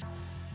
Bye.